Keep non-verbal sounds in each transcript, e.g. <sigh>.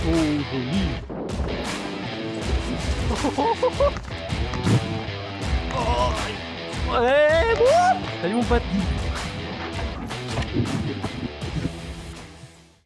Oh, joli Salut mon pote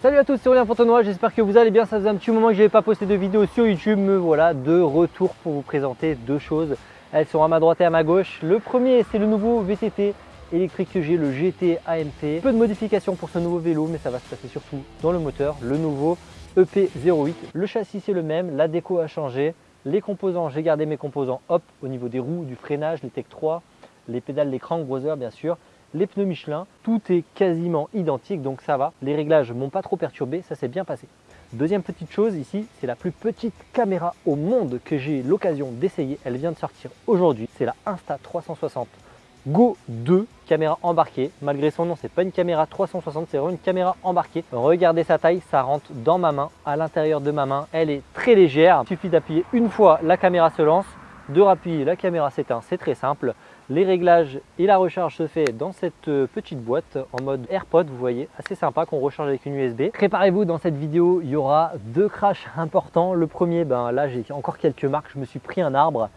Salut à tous, c'est Aurélien Fontenoy, j'espère que vous allez bien, ça faisait un petit moment que je n'avais pas posté de vidéo sur YouTube, me voilà de retour pour vous présenter deux choses. Elles sont à ma droite et à ma gauche. Le premier, c'est le nouveau VTT électrique que j'ai, le GT AMT. Peu de modifications pour ce nouveau vélo, mais ça va se passer surtout dans le moteur, le nouveau EP08. Le châssis, c'est le même, la déco a changé. Les composants, j'ai gardé mes composants hop au niveau des roues, du freinage, les Tech 3, les pédales, les crank bien sûr, les pneus Michelin, tout est quasiment identique donc ça va. Les réglages m'ont pas trop perturbé, ça s'est bien passé. Deuxième petite chose ici, c'est la plus petite caméra au monde que j'ai l'occasion d'essayer. Elle vient de sortir aujourd'hui. C'est la Insta360 Go 2, caméra embarquée. Malgré son nom, c'est pas une caméra 360, c'est vraiment une caméra embarquée. Regardez sa taille, ça rentre dans ma main, à l'intérieur de ma main. Elle est très légère. Il suffit d'appuyer une fois, la caméra se lance. De rappuyer, la caméra s'éteint, c'est très simple. Les réglages et la recharge se fait dans cette euh, petite boîte en mode AirPod, vous voyez, assez sympa qu'on recharge avec une USB. Préparez-vous, dans cette vidéo, il y aura deux crashs importants. Le premier, ben là j'ai encore quelques marques, je me suis pris un arbre.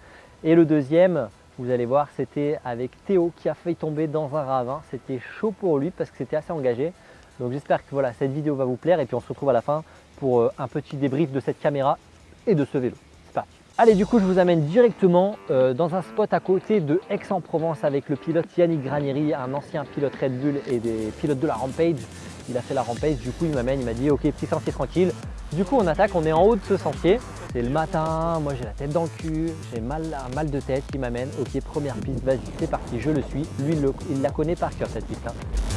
Et le deuxième, vous allez voir, c'était avec Théo qui a failli tomber dans un ravin. C'était chaud pour lui parce que c'était assez engagé. Donc j'espère que voilà, cette vidéo va vous plaire et puis on se retrouve à la fin pour euh, un petit débrief de cette caméra et de ce vélo. Allez, du coup, je vous amène directement euh, dans un spot à côté de Aix-en-Provence avec le pilote Yannick Granieri, un ancien pilote Red Bull et des pilotes de la Rampage. Il a fait la Rampage, du coup, il m'amène, il m'a dit « Ok, petit sentier tranquille ». Du coup, on attaque, on est en haut de ce sentier. C'est le matin, moi j'ai la tête dans le cul, j'ai mal, un mal de tête qui m'amène. Ok, première piste, vas-y, c'est parti, je le suis. Lui, il, la connaît par cœur cette piste. Hein.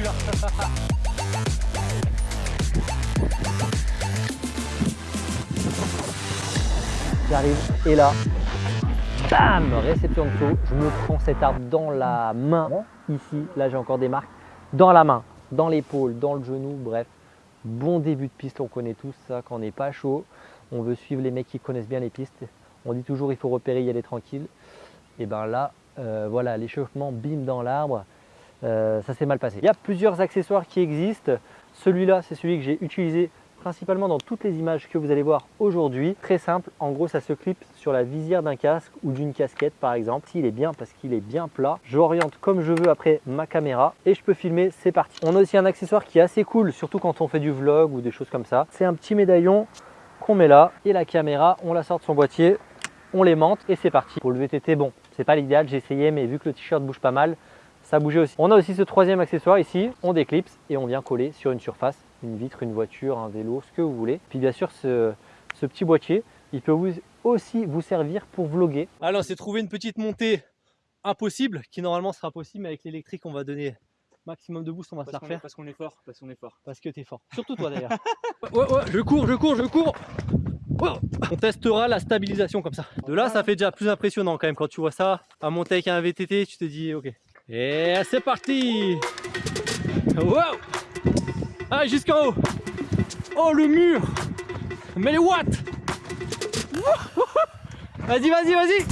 <laughs> J'arrive et là, bam, réception de saut. Je me prends cet arbre dans la main. Ici, là j'ai encore des marques. Dans la main, dans l'épaule, dans le genou, bref. Bon début de piste, on connaît tous ça quand on n'est pas chaud. On veut suivre les mecs qui connaissent bien les pistes. On dit toujours il faut repérer, y aller tranquille. Et ben là, euh, voilà, l'échauffement, bim dans l'arbre. Euh, ça s'est mal passé. Il y a plusieurs accessoires qui existent. Celui-là, c'est celui que j'ai utilisé principalement dans toutes les images que vous allez voir aujourd'hui. Très simple, en gros ça se clip sur la visière d'un casque ou d'une casquette par exemple. S'il est bien parce qu'il est bien plat, j'oriente comme je veux après ma caméra et je peux filmer, c'est parti. On a aussi un accessoire qui est assez cool, surtout quand on fait du vlog ou des choses comme ça. C'est un petit médaillon qu'on met là et la caméra, on la sort de son boîtier, on l'aimante et c'est parti. Pour le VTT, bon, c'est pas l'idéal, j'ai essayé mais vu que le t-shirt bouge pas mal, ça bougeait aussi. On a aussi ce troisième accessoire ici, on déclipse et on vient coller sur une surface, une vitre, une voiture, un vélo, ce que vous voulez. Puis bien sûr, ce, petit boîtier, il peut aussi vous servir pour vlogger. Alors, c'est trouver une petite montée impossible, qui normalement sera possible, mais avec l'électrique, on va donner maximum de boost, on va se la refaire. parce qu'on est fort, parce qu'on est fort. Parce que tu es fort. Surtout toi d'ailleurs. <laughs> ouais, ouais, je cours, je cours, je cours. On testera la stabilisation comme ça. De là, ça fait déjà plus impressionnant quand même quand tu vois ça. À monter avec un VTT, tu te dis, ok, et c'est parti. Wow. Allez, jusqu'en haut. Oh, le mur. Mais les watts. Vas-y, vas-y, vas-y.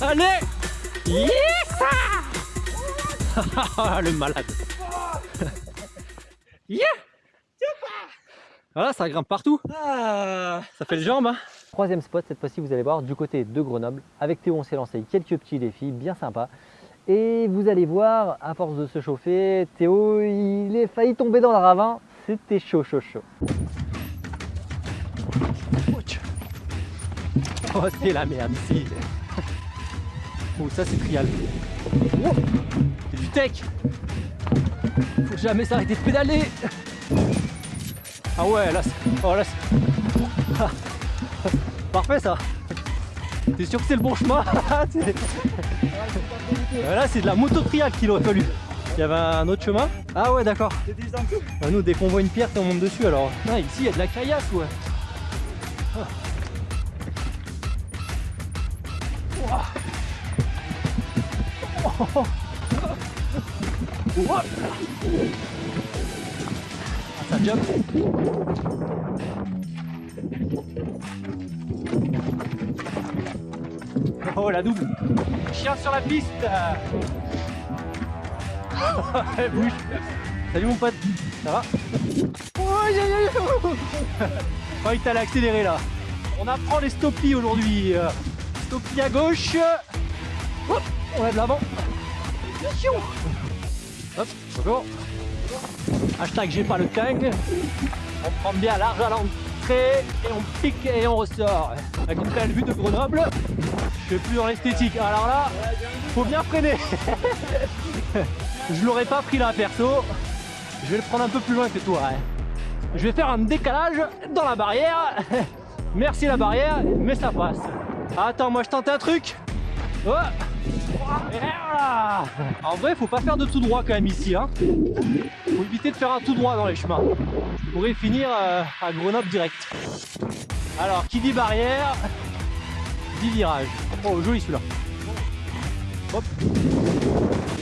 Allez. Yes <laughs> Le malade. <laughs> Yeah. Voilà, ça grimpe partout. Ah. Ça fait le jambes hein. Troisième spot, cette fois-ci vous allez voir du côté de Grenoble. Avec Théo on s'est lancé quelques petits défis bien sympas. Et vous allez voir, à force de se chauffer, Théo, il est failli tomber dans le ravin. C'était chaud, chaud, chaud. Oh, c'est la merde ici. Oh, ça c'est trial. C'est du tech. Faut jamais s'arrêter de pédaler. Ah ouais, là, oh, là Parfait ça. T'es sûr que c'est le bon chemin <laughs> Là, c'est de la moto trial qu'il aurait fallu. Il y avait un autre chemin Ah ouais, d'accord. Bah, nous, dès qu'on voit une pierre, on monte dessus alors. Ah, ici, il y a de la caillasse, ouais. Ah. Oh, oh. Ah, ça jump. Oh la double. Chien sur la piste. <laughs> Elle bouge. Salut mon pote. Ça va? Oh, il t'a accéléré là. On apprend les stoppies aujourd'hui. Stoppie à gauche. Hop, On de l'avant. Hop, bonjour Hashtag j'ai pas le kang On prend bien large à et on pique et on ressort Avec une belle vue de Grenoble je suis plus dans l'esthétique. Alors là, faut bien freiner. <laughs> je l'aurais pas pris là perso. Je vais le prendre un peu plus loin que toi. hein. Je vais faire un décalage dans la barrière. <laughs> Merci la barrière, mais ça passe. Attends, moi je tente un truc. Oh. Voilà. En vrai, faut pas faire de tout droit quand même ici. Hein. Faut éviter de faire un tout droit dans les chemins. Je pourrais finir euh, à Grenoble direct. Alors, qui dit barrière 10 virages. Oh, joli celui-là. Hop.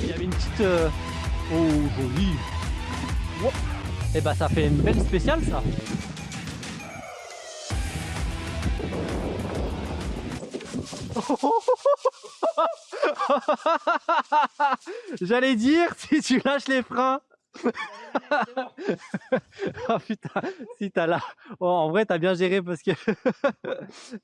Il y avait une petite... euh, Oh, joli. Et bah ça fait une belle spéciale ça. <laughs> <laughs> J'allais dire si tu lâches les freins. <laughs> oh putain, si t'as là. Oh, en vrai, t'as bien géré parce que. <laughs>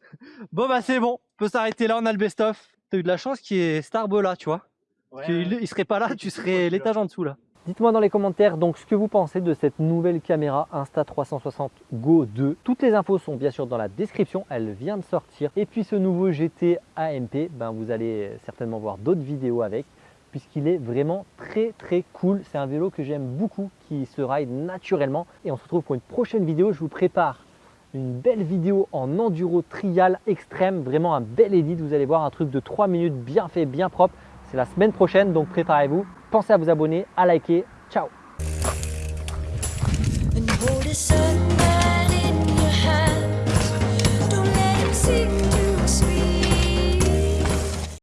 bon, bah c'est bon, on peut s'arrêter là, on a le best-of. T'as eu de la chance qu'il y ait cet arbre là, tu vois. Parce qu'il il serait pas là, tu serais l'étage en dessous là. Dites-moi dans les commentaires donc ce que vous pensez de cette nouvelle caméra Insta360 Go 2. Toutes les infos sont bien sûr dans la description, elle vient de sortir. Et puis ce nouveau GT AMP, ben vous allez certainement voir d'autres vidéos avec puisqu'il est vraiment très très cool. C'est un vélo que j'aime beaucoup, qui se ride naturellement. Et on se retrouve pour une prochaine vidéo. Je vous prépare une belle vidéo en enduro trial extrême, vraiment un bel edit. Vous allez voir un truc de 3 minutes bien fait, bien propre. C'est la semaine prochaine, donc préparez-vous. Pensez à vous abonner, à liker. Ciao